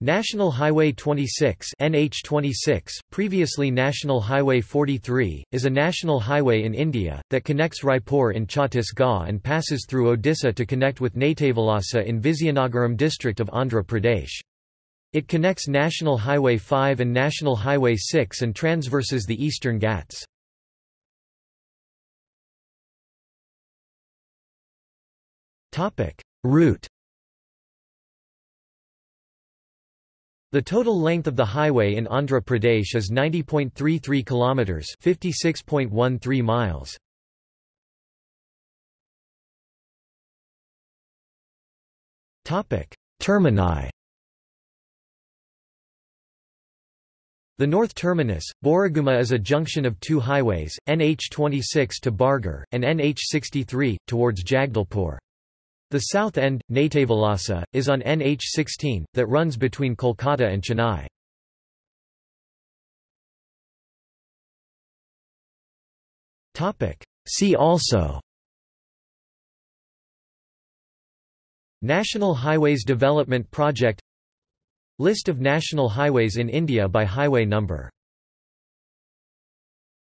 National Highway 26 NH26, previously National Highway 43, is a national highway in India, that connects Raipur in Chhattisgarh and passes through Odisha to connect with Natavalasa in Vizianagaram district of Andhra Pradesh. It connects National Highway 5 and National Highway 6 and transverses the Eastern Ghats. Route The total length of the highway in Andhra Pradesh is 90.33 kilometers, 56.13 miles. Topic: Termini. The north terminus, Borigumma is a junction of two highways, NH26 to Bargarh, and NH63, towards Jagdalpur. The south end, Natavalasa, is on NH16, that runs between Kolkata and Chennai. See also National Highways Development Project List of national highways in India by highway number